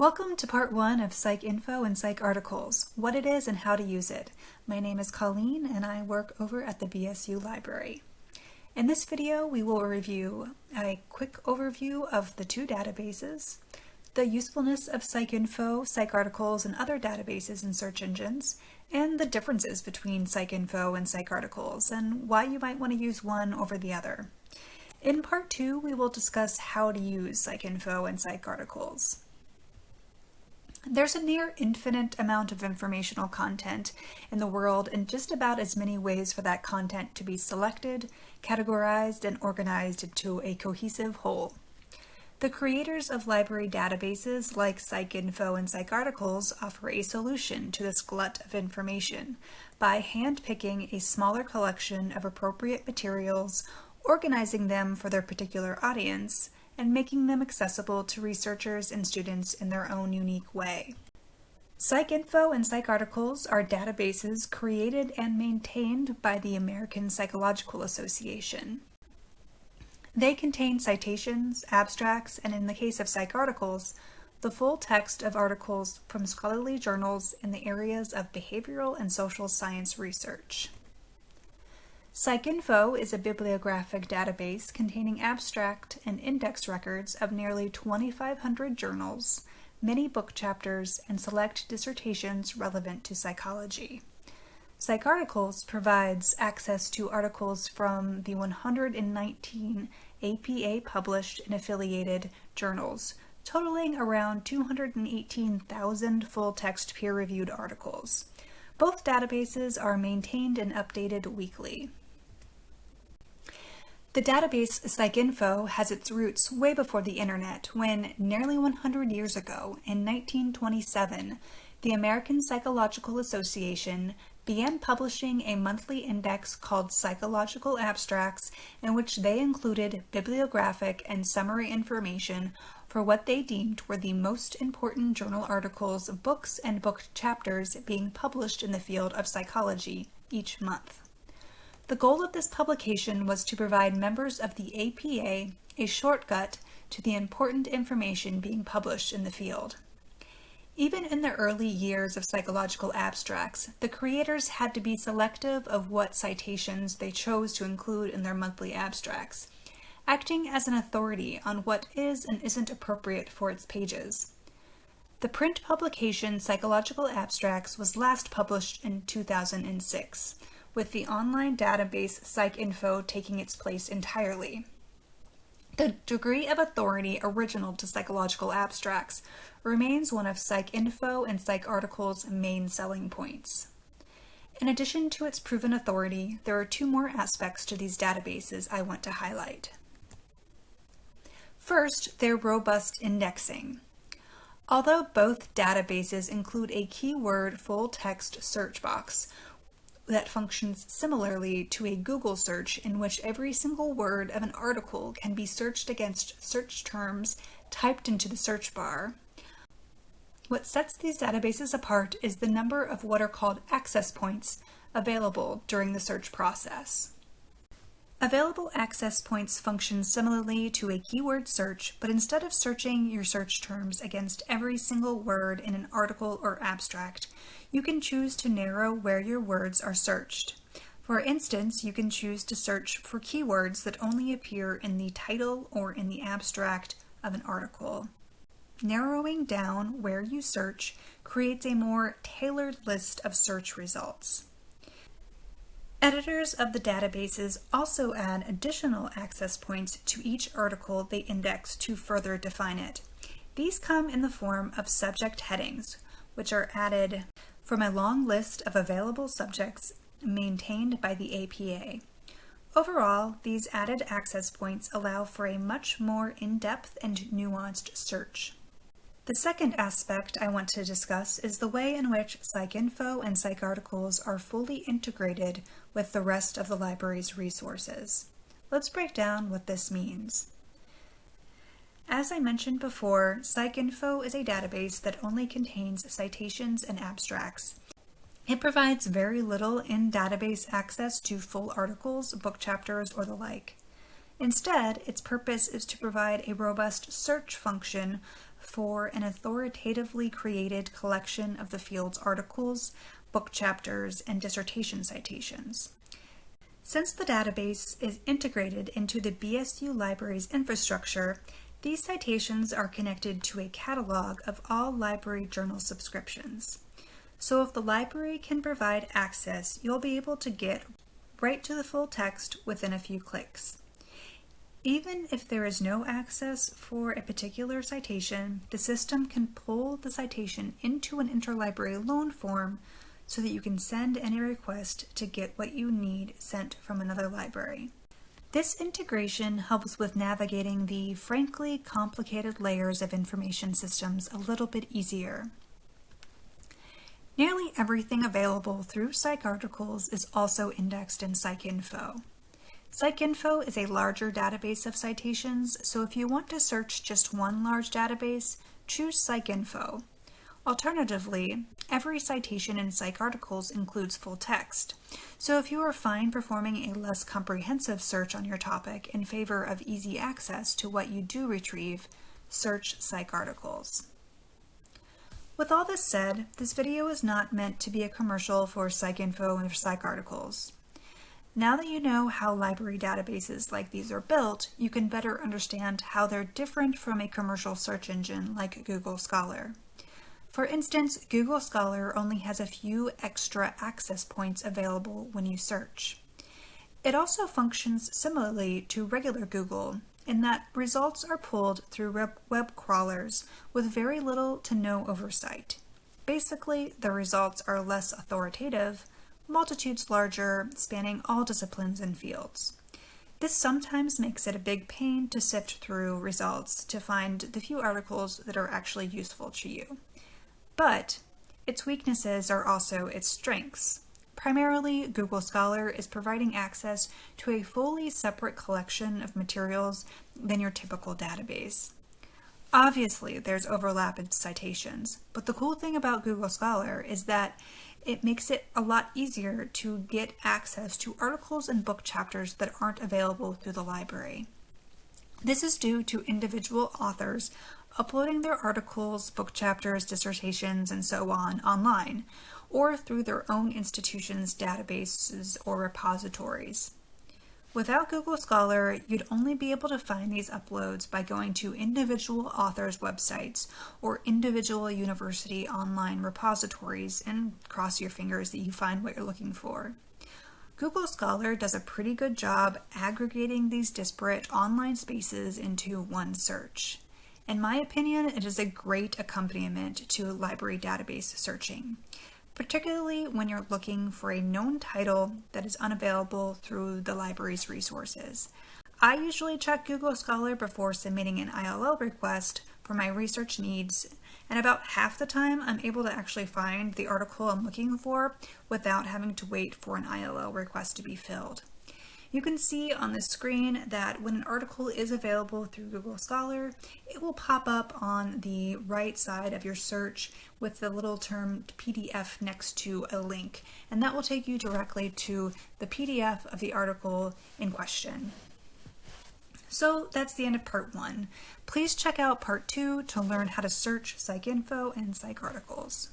Welcome to part one of PsycInfo and PsycArticles, what it is and how to use it. My name is Colleen and I work over at the BSU Library. In this video, we will review a quick overview of the two databases, the usefulness of PsycInfo, PsycArticles, and other databases and search engines, and the differences between PsycInfo and PsycArticles, and why you might want to use one over the other. In part two, we will discuss how to use PsycInfo and PsycArticles. There's a near infinite amount of informational content in the world and just about as many ways for that content to be selected, categorized, and organized into a cohesive whole. The creators of library databases like PsycInfo and PsycArticles offer a solution to this glut of information by handpicking a smaller collection of appropriate materials, organizing them for their particular audience, and making them accessible to researchers and students in their own unique way. PsycInfo and PsycArticles are databases created and maintained by the American Psychological Association. They contain citations, abstracts, and in the case of PsycArticles, the full text of articles from scholarly journals in the areas of behavioral and social science research. PsycInfo is a bibliographic database containing abstract and index records of nearly 2,500 journals, many book chapters, and select dissertations relevant to psychology. PsycArticles provides access to articles from the 119 APA published and affiliated journals, totaling around 218,000 full-text peer-reviewed articles. Both databases are maintained and updated weekly. The database PsycInfo has its roots way before the internet when, nearly 100 years ago, in 1927, the American Psychological Association began publishing a monthly index called Psychological Abstracts in which they included bibliographic and summary information for what they deemed were the most important journal articles, books, and book chapters being published in the field of psychology each month. The goal of this publication was to provide members of the APA a shortcut to the important information being published in the field. Even in the early years of psychological abstracts, the creators had to be selective of what citations they chose to include in their monthly abstracts, acting as an authority on what is and isn't appropriate for its pages. The print publication Psychological Abstracts was last published in 2006, with the online database PsycInfo taking its place entirely. The degree of authority original to psychological abstracts remains one of PsycInfo and PsycArticle's main selling points. In addition to its proven authority, there are two more aspects to these databases I want to highlight. First, their robust indexing. Although both databases include a keyword full-text search box, that functions similarly to a Google search in which every single word of an article can be searched against search terms typed into the search bar. What sets these databases apart is the number of what are called access points available during the search process. Available access points function similarly to a keyword search, but instead of searching your search terms against every single word in an article or abstract, you can choose to narrow where your words are searched. For instance, you can choose to search for keywords that only appear in the title or in the abstract of an article. Narrowing down where you search creates a more tailored list of search results. Editors of the databases also add additional access points to each article they index to further define it. These come in the form of subject headings, which are added from a long list of available subjects maintained by the APA. Overall, these added access points allow for a much more in-depth and nuanced search. The second aspect I want to discuss is the way in which PsycInfo and PsycArticles are fully integrated with the rest of the library's resources. Let's break down what this means. As I mentioned before, PsycInfo is a database that only contains citations and abstracts. It provides very little in-database access to full articles, book chapters, or the like. Instead, its purpose is to provide a robust search function for an authoritatively created collection of the field's articles, book chapters, and dissertation citations. Since the database is integrated into the BSU Library's infrastructure, these citations are connected to a catalog of all library journal subscriptions. So if the library can provide access, you'll be able to get right to the full text within a few clicks. Even if there is no access for a particular citation, the system can pull the citation into an interlibrary loan form so that you can send any request to get what you need sent from another library. This integration helps with navigating the frankly complicated layers of information systems a little bit easier. Nearly everything available through PsycArticles is also indexed in PsycInfo. PsycInfo is a larger database of citations, so if you want to search just one large database, choose PsycInfo. Alternatively, every citation in PsycArticles includes full text, so if you are fine performing a less comprehensive search on your topic in favor of easy access to what you do retrieve, search PsycArticles. With all this said, this video is not meant to be a commercial for PsycInfo and PsycArticles. Now that you know how library databases like these are built, you can better understand how they're different from a commercial search engine like Google Scholar. For instance, Google Scholar only has a few extra access points available when you search. It also functions similarly to regular Google in that results are pulled through web crawlers with very little to no oversight. Basically, the results are less authoritative, multitudes larger, spanning all disciplines and fields. This sometimes makes it a big pain to sift through results to find the few articles that are actually useful to you. But its weaknesses are also its strengths. Primarily, Google Scholar is providing access to a fully separate collection of materials than your typical database. Obviously, there's overlap in citations, but the cool thing about Google Scholar is that it makes it a lot easier to get access to articles and book chapters that aren't available through the library. This is due to individual authors uploading their articles, book chapters, dissertations, and so on online, or through their own institution's databases or repositories. Without Google Scholar, you'd only be able to find these uploads by going to individual authors' websites or individual university online repositories and cross your fingers that you find what you're looking for. Google Scholar does a pretty good job aggregating these disparate online spaces into one search. In my opinion, it is a great accompaniment to library database searching particularly when you're looking for a known title that is unavailable through the library's resources. I usually check Google Scholar before submitting an ILL request for my research needs, and about half the time I'm able to actually find the article I'm looking for without having to wait for an ILL request to be filled. You can see on the screen that when an article is available through Google Scholar, it will pop up on the right side of your search with the little term PDF next to a link, and that will take you directly to the PDF of the article in question. So that's the end of part one. Please check out part two to learn how to search PsycInfo and PsycArticles.